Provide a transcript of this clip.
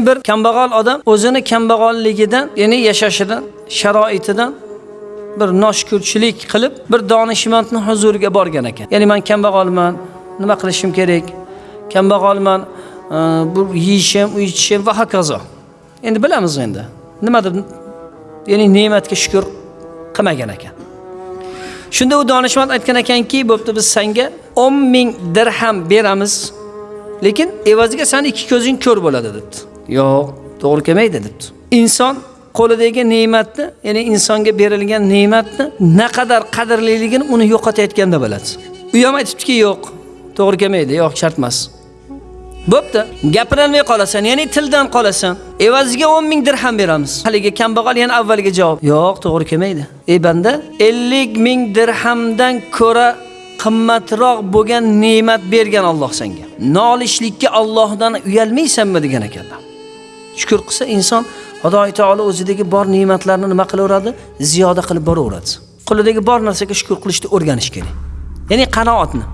bir kambag'al odam o'zini kambag'alligidan ya'ni yashashidan sharoitidan bir noshukurchilik qilib bir donishmandni huzuriga borgan ekan. Ya'ni man kambag'alman nima qilishim kerak? Kambag'alman e, bu yeyishim ichishim va hokazo. Endi bilamiz endi nima deb ya'ni ne'matga shukur qilmagan ekan. Shunda u donishmand aytgan ekanki bo'pti biz senga o'n ming dirham beramiz lekin evaziga sani ikki ko'zing ko'r bo'ladi debdi. Yo'q to'g'ri kelmaydi debdi. Inson qo'lidagi ne'matni ya'ni insonga berilgan ne'matni naqadar qadrliligini uni yo'qotayotganda biladi u ham aytibdiki yo'q to'g'ri kelmaydi yo'q shart emas. Bo'pti gapirolmay qolasan ya'ni tildan qolasan. Evaziga o'n ming dirham beramiz. Haligi kambag'al yana avvalgi javob. Yo'q to'g'ri kelmaydi. Ey banda ellik ming dirhamdan ko'ra qimmatroq bo'lgan ne'mat bergan Alloh senga. Nolishlikka Allohdan uyalmaysanmi degan ekanlar shukur qilsa inson xudoy taolo o'zidagi bor ne'matlarni nima qilaveradi? Ziyoda qilib boraveradi. Qo'lidagi bor narsaga shukur qilishni o'rganish kerak. Ya'ni qanoatni.